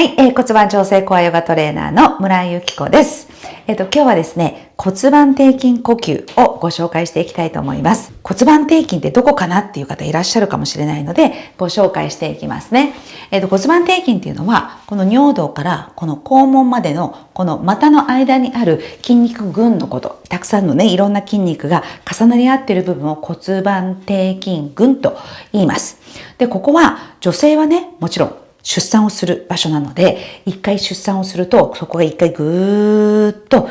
はい、えー、骨盤調整コアヨガトレーナーの村井由紀子です。えっ、ー、と、今日はですね、骨盤底筋呼吸をご紹介していきたいと思います。骨盤底筋ってどこかなっていう方いらっしゃるかもしれないので、ご紹介していきますね。えっ、ー、と、骨盤底筋っていうのは、この尿道からこの肛門までのこの股の間にある筋肉群のこと、たくさんのね、いろんな筋肉が重なり合っている部分を骨盤底筋群と言います。で、ここは女性はね、もちろん出産をする場所なので、一回出産をすると、そこが一回ぐーっと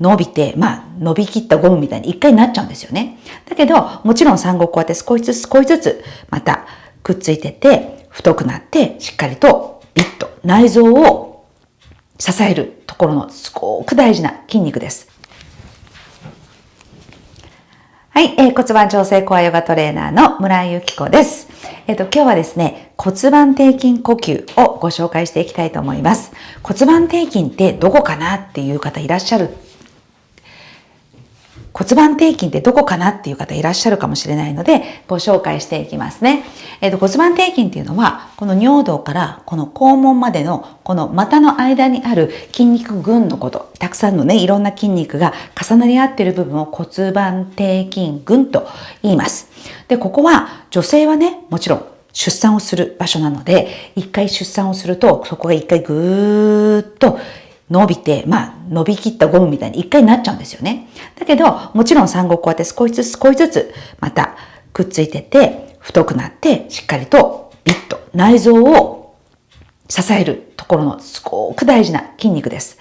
伸びて、まあ、伸びきったゴムみたいに一回なっちゃうんですよね。だけど、もちろん産後こうやって少しずつ少しずつ、またくっついてて、太くなって、しっかりとビッと内臓を支えるところのすごく大事な筋肉です。はい、えー、骨盤調整コアヨガトレーナーの村井由紀子です。えっ、ー、と、今日はですね、骨盤底筋呼吸をご紹介していきたいと思います。骨盤底筋ってどこかなっていう方いらっしゃる骨盤底筋ってどこかなっていう方いらっしゃるかもしれないので、ご紹介していきますね。えっ、ー、と、骨盤底筋っていうのは、この尿道からこの肛門までのこの股の間にある筋肉群のこと、たくさんのね、いろんな筋肉が重なり合っている部分を骨盤底筋群と言います。で、ここは女性はね、もちろん出産をする場所なので、一回出産をすると、そこが一回ぐーっと伸びて、まあ、伸びきったゴムみたいに一回なっちゃうんですよね。だけど、もちろん産後こうやって少しずつ少しずつ、またくっついてて、太くなって、しっかりとビッと内臓を支えるところのすごく大事な筋肉です。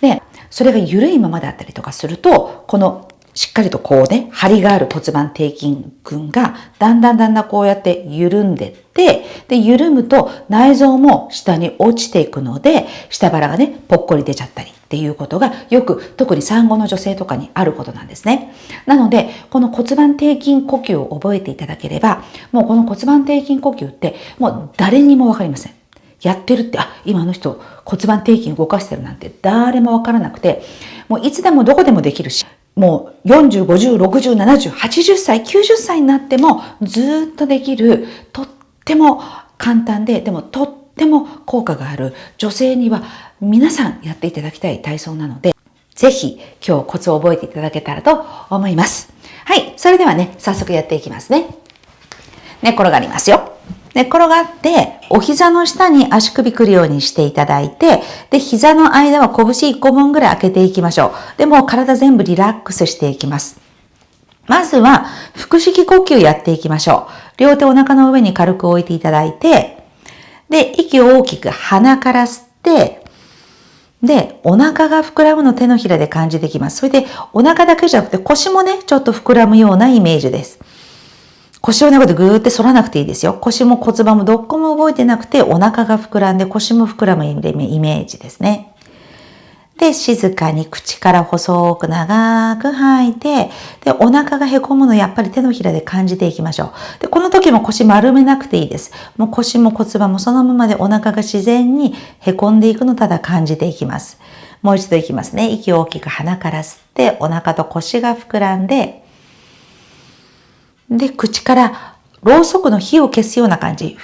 で、それが緩いままだったりとかすると、このしっかりとこうね、張りがある骨盤底筋群が、だんだんだんだんこうやって緩んでって、で、緩むと内臓も下に落ちていくので、下腹がね、ぽっこり出ちゃったりっていうことが、よく特に産後の女性とかにあることなんですね。なので、この骨盤底筋呼吸を覚えていただければ、もうこの骨盤底筋呼吸って、もう誰にもわかりません。やってるって、あ、今の人骨盤底筋動かしてるなんて誰もわからなくて、もういつでもどこでもできるし、もう40、50、60、70、80歳、90歳になってもずっとできる、とっても簡単で、でもとっても効果がある女性には皆さんやっていただきたい体操なので、ぜひ今日コツを覚えていただけたらと思います。はい、それではね、早速やっていきますね。寝転がりますよ。寝転がって、お膝の下に足首くるようにしていただいて、で、膝の間は拳1個分ぐらい開けていきましょう。で、もう体全部リラックスしていきます。まずは、腹式呼吸やっていきましょう。両手お腹の上に軽く置いていただいて、で、息を大きく鼻から吸って、で、お腹が膨らむの手のひらで感じてきます。それで、お腹だけじゃなくて腰もね、ちょっと膨らむようなイメージです。腰をね、こうやってぐーって反らなくていいですよ。腰も骨盤もどっこも動いてなくて、お腹が膨らんで腰も膨らむイメージですね。で、静かに口から細く長く吐いて、で、お腹がへこむのやっぱり手のひらで感じていきましょう。で、この時も腰丸めなくていいです。もう腰も骨盤もそのままでお腹が自然にへこんでいくのただ感じていきます。もう一度いきますね。息を大きく鼻から吸って、お腹と腰が膨らんで、で、口からろうそくの火を消すような感じ。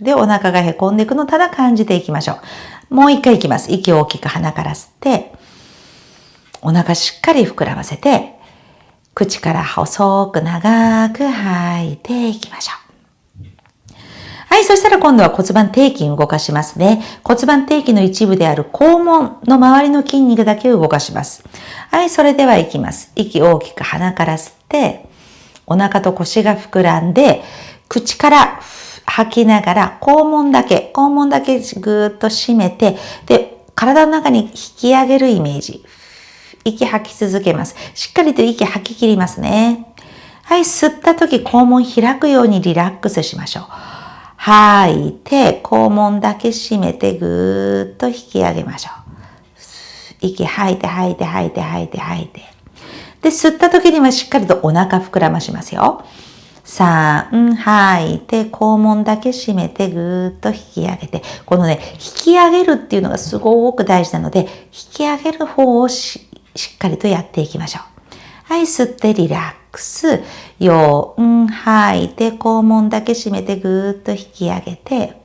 で、お腹がへこんでいくのただ感じていきましょう。もう一回いきます。息を大きく鼻から吸って、お腹しっかり膨らませて、口から細く長く吐いていきましょう。はい、そしたら今度は骨盤底筋動かしますね。骨盤底筋の一部である肛門の周りの筋肉だけを動かします。はい、それでは行きます。息大きく鼻から吸って、お腹と腰が膨らんで、口から吐きながら肛門だけ、肛門だけぐーっと締めて、で、体の中に引き上げるイメージ。息吐き続けます。しっかりと息吐き切りますね。はい、吸った時肛門開くようにリラックスしましょう。吐いて、肛門だけ閉めてぐーっと引き上げましょう。息吐いて吐いて吐いて吐いて吐いて。で、吸った時にはしっかりとお腹膨らましますよ。3、吐いて、肛門だけ閉めて、ぐーっと引き上げて。このね、引き上げるっていうのがすごく大事なので、引き上げる方をしっかりとやっていきましょう。はい、吸ってリラックス。ス4、吐いて、肛門だけ閉めてぐーっと引き上げて、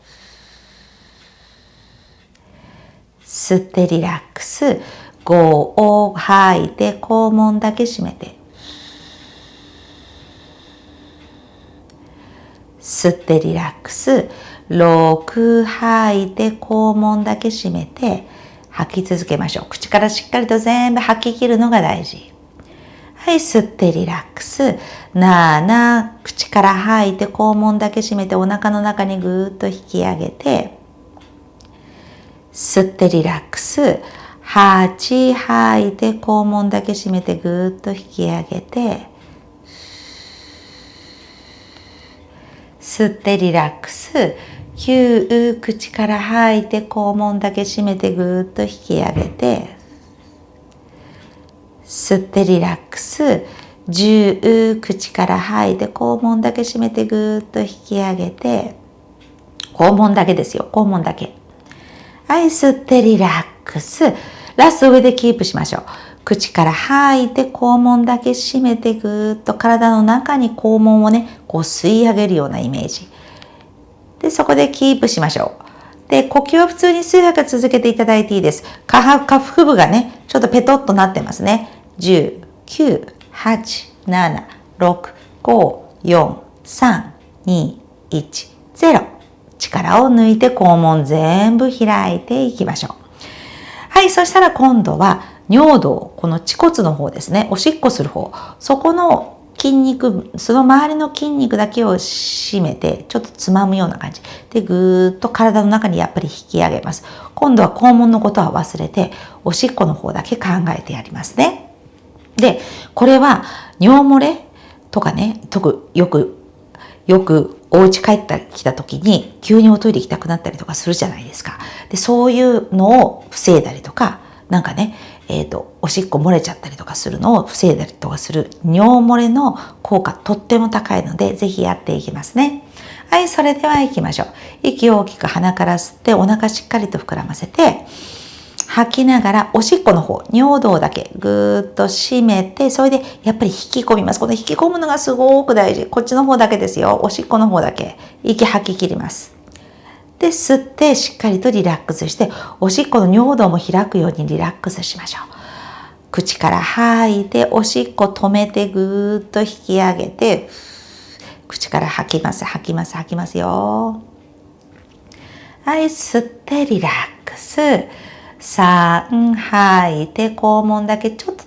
吸ってリラックス。5を吐いて肛門だけ閉めて。吸ってリラックス。6吐いて肛門だけ閉めて吐き続けましょう。口からしっかりと全部吐き切るのが大事。い、吸ってリラックス。7、口から吐いて肛門だけ閉めてお腹の中にぐーっと引き上げて、吸ってリラックス。8、吐いて肛門だけ閉めてぐーっと引き上げて、吸ってリラックス。9、口から吐いて肛門だけ閉めてぐーっと引き上げて、吸ってリラックス。10、口から吐いて肛門だけ閉めてぐーっと引き上げて、肛門だけですよ。肛門だけ。はい、吸ってリラックス。ラスト上でキープしましょう。口から吐いて肛門だけ閉めてぐーっと体の中に肛門をね、こう吸い上げるようなイメージ。で、そこでキープしましょう。で、呼吸は普通に数拍続けていただいていいです。下腹部がね、ちょっとペトッとなってますね。10、9、8、7、6、5、4、3、2、1、0。力を抜いて肛門全部開いていきましょう。はい、そしたら今度は尿道、この恥骨の方ですね、おしっこする方、そこの筋肉、その周りの筋肉だけを締めて、ちょっとつまむような感じ。で、ぐーっと体の中にやっぱり引き上げます。今度は肛門のことは忘れて、おしっこの方だけ考えてやりますね。で、これは尿漏れとかね、特よく、よくお家帰ってきた時に急におトイレ行きたくなったりとかするじゃないですか。で、そういうのを防いだりとか、なんかね、えっ、ー、と、おしっこ漏れちゃったりとかするのを防いだりとかする尿漏れの効果とっても高いので、ぜひやっていきますね。はい、それでは行きましょう。息を大きく鼻から吸ってお腹しっかりと膨らませて、吐きながらおしっこの方、尿道だけぐーっと締めて、それでやっぱり引き込みます。この引き込むのがすごく大事。こっちの方だけですよ。おしっこの方だけ。息吐き切ります。で、吸ってしっかりとリラックスして、おしっこの尿道も開くようにリラックスしましょう。口から吐いて、おしっこ止めてぐーっと引き上げて、口から吐きます、吐きます、吐きますよ。はい、吸ってリラックス。3吐い。て肛門だけちょっと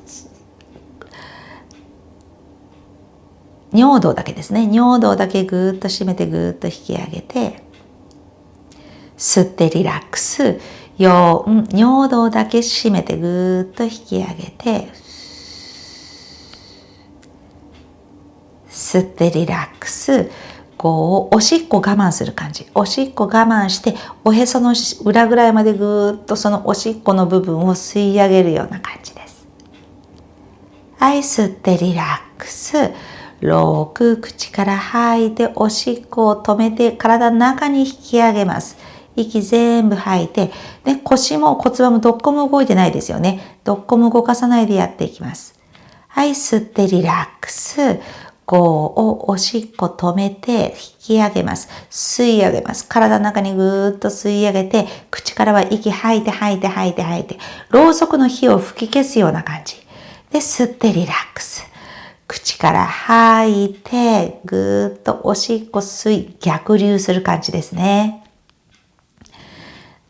尿道だけですね。尿道だけぐーっと締めてぐーっと引き上げて吸ってリラックス。4尿道だけ締めてぐーっと引き上げて吸ってリラックス。こう、おしっこ我慢する感じ。おしっこ我慢して、おへその裏ぐらいまでぐーっとそのおしっこの部分を吸い上げるような感じです。はい、吸ってリラックス。6、口から吐いて、おしっこを止めて、体の中に引き上げます。息全部吐いて、で腰も骨盤もどっこも動いてないですよね。どっこも動かさないでやっていきます。はい、吸ってリラックス。こをおしっこ止めて引き上げます。吸い上げます。体の中にぐーっと吸い上げて、口からは息吐いて吐いて吐いて吐いて、ろうそくの火を吹き消すような感じ。で、吸ってリラックス。口から吐いて、ぐーっとおしっこ吸い、逆流する感じですね。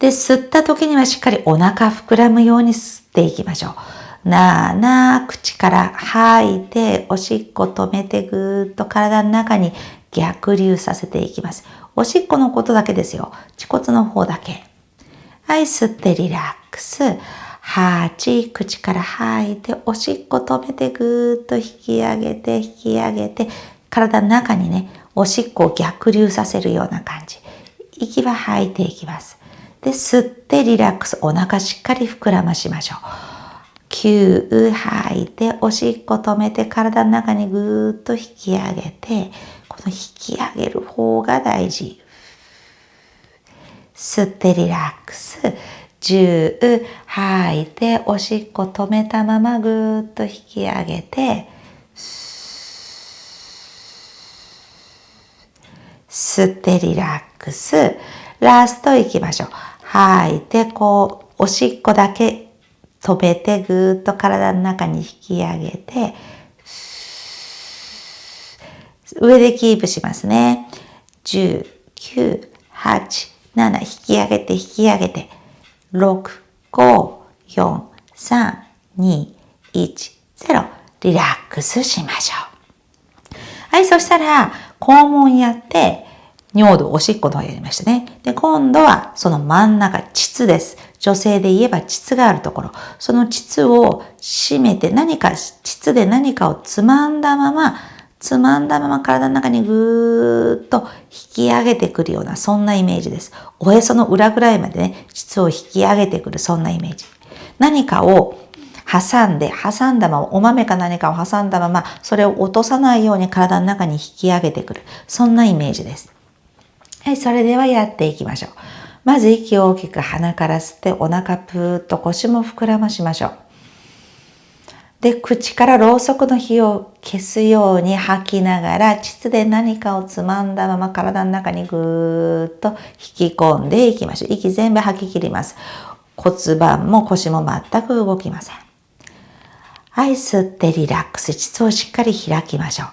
で、吸った時にはしっかりお腹膨らむように吸っていきましょう。なあなあ、口から吐いて、おしっこ止めてぐーっと体の中に逆流させていきます。おしっこのことだけですよ。恥骨の方だけ。はい、吸ってリラックス。8、口から吐いて、おしっこ止めてぐーっと引き上げて、引き上げて、体の中にね、おしっこを逆流させるような感じ。息は吐いていきます。で、吸ってリラックス。お腹しっかり膨らましましょう。吸吐いておしっこ止めて体の中にぐーっと引き上げてこの引き上げる方が大事。吸ってリラックス。10吐いておしっこ止めたままぐーっと引き上げて吸ってリラックス。ラストいきましょう。吐いてこうおしっこだけ止めてぐーっと体の中に引き上げて、上でキープしますね。10、9、8、7、引き上げて引き上げて、6、5、4、3、2、1、0、リラックスしましょう。はい、そしたら、肛門やって、尿道、おしっこの方やりましたね。で、今度はその真ん中、膣です。女性で言えば膣があるところ。その膣を締めて何か、膣で何かをつまんだまま、つまんだまま体の中にぐーっと引き上げてくるような、そんなイメージです。おへその裏ぐらいまでね、膣を引き上げてくる、そんなイメージ。何かを挟んで、挟んだまま、お豆か何かを挟んだまま、それを落とさないように体の中に引き上げてくる。そんなイメージです。はい、それではやっていきましょう。まず息を大きく鼻から吸ってお腹ぷーっと腰も膨らましましょう。で、口からろうそくの火を消すように吐きながら、膣で何かをつまんだまま体の中にぐーっと引き込んでいきましょう。息全部吐き切ります。骨盤も腰も全く動きません。はい、吸ってリラックス。膣をしっかり開きましょう。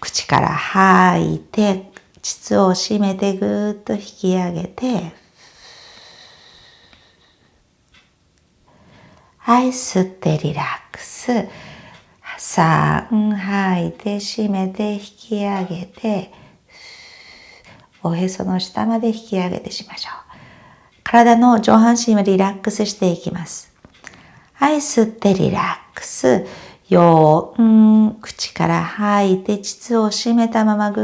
口から吐いて、膣を締めてぐーっと引き上げて、はい、吸ってリラックス。3、吐いて締めて引き上げて、おへその下まで引き上げてしましょう。体の上半身はリラックスしていきます。はい、吸ってリラックス。よーん、口から吐いて、膣を締めたままぐ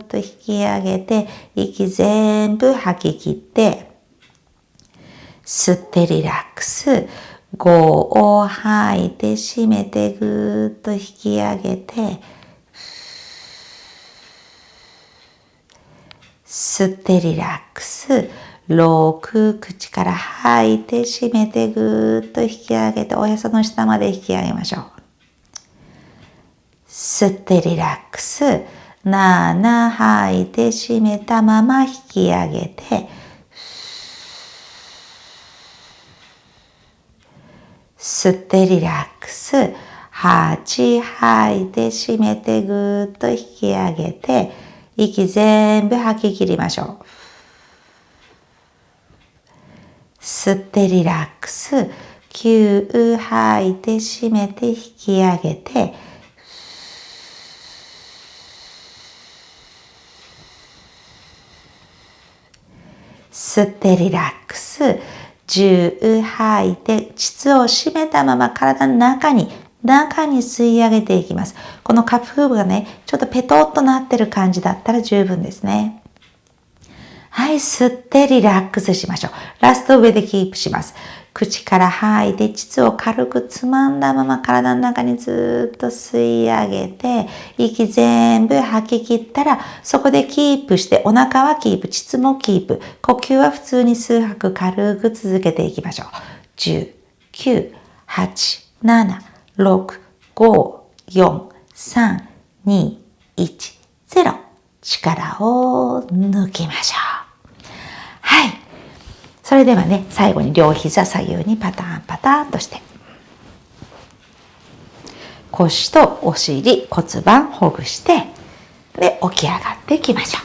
ーっと引き上げて、息全部吐き切って、吸ってリラックス。5を吐いて締めてぐーっと引き上げて、吸ってリラックス。6、口から吐いて締めてぐーっと引き上げて、おへその下まで引き上げましょう。吸ってリラックス。7、吐いて締めたまま引き上げて、吸ってリラックス。8、吐いて締めてぐーっと引き上げて、息全部吐き切りましょう。吸ってリラックス。9、吐いて締めて引き上げて、吸ってリラックス。10吐いて、膣を締めたまま体の中に、中に吸い上げていきます。このカフー部がね、ちょっとペトッとなってる感じだったら十分ですね。はい、吸ってリラックスしましょう。ラスト上でキープします。口から吐いて、膣を軽くつまんだまま体の中にずっと吸い上げて、息全部吐き切ったら、そこでキープして、お腹はキープ、膣もキープ、呼吸は普通に数拍軽く続けていきましょう。10、9、8、7、6、5、4、3、2、1、0。力を抜きましょう。はい。それではね、最後に両膝左右にパターンパターンとして。腰とお尻、骨盤ほぐして、で、起き上がっていきましょう。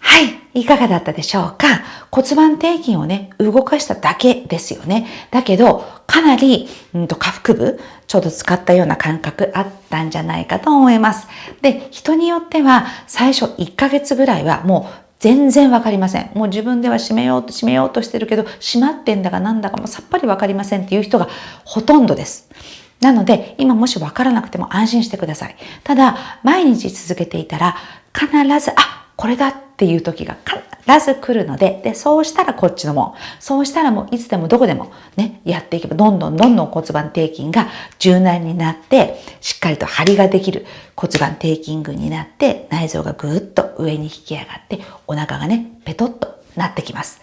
はい。いかがだったでしょうか？骨盤底筋をね、動かしただけですよね。だけど、かなり、うんと、下腹部、ちょうど使ったような感覚あったんじゃないかと思います。で、人によっては、最初1ヶ月ぐらいはもう全然わかりません。もう自分では閉めようと閉めようとしてるけど、閉まってんだかなんだかもさっぱりわかりませんっていう人がほとんどです。なので、今もしわからなくても安心してください。ただ、毎日続けていたら、必ず、あ、これだっていう時が必ず来るので、で、そうしたらこっちのも。そうしたらもういつでもどこでもね、やっていけば、どんどんどんどん骨盤底筋が柔軟になって、しっかりと張りができる骨盤底筋群になって、内臓がぐーっと上に引き上がって、お腹がね、ペトッとなってきます。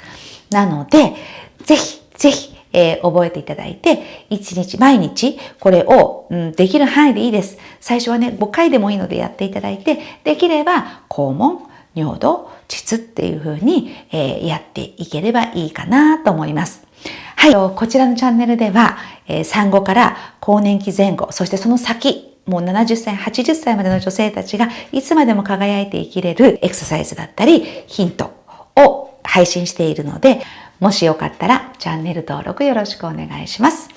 なので、ぜひ、ぜひ、えー、覚えていただいて、一日毎日これを、うん、できる範囲でいいです。最初はね、5回でもいいのでやっていただいて、できれば肛門、尿道、膣っていう風に、え、やっていければいいかなと思います。はい。こちらのチャンネルでは、え、産後から更年期前後、そしてその先、もう70歳、80歳までの女性たちがいつまでも輝いて生きれるエクササイズだったり、ヒントを配信しているので、もしよかったらチャンネル登録よろしくお願いします。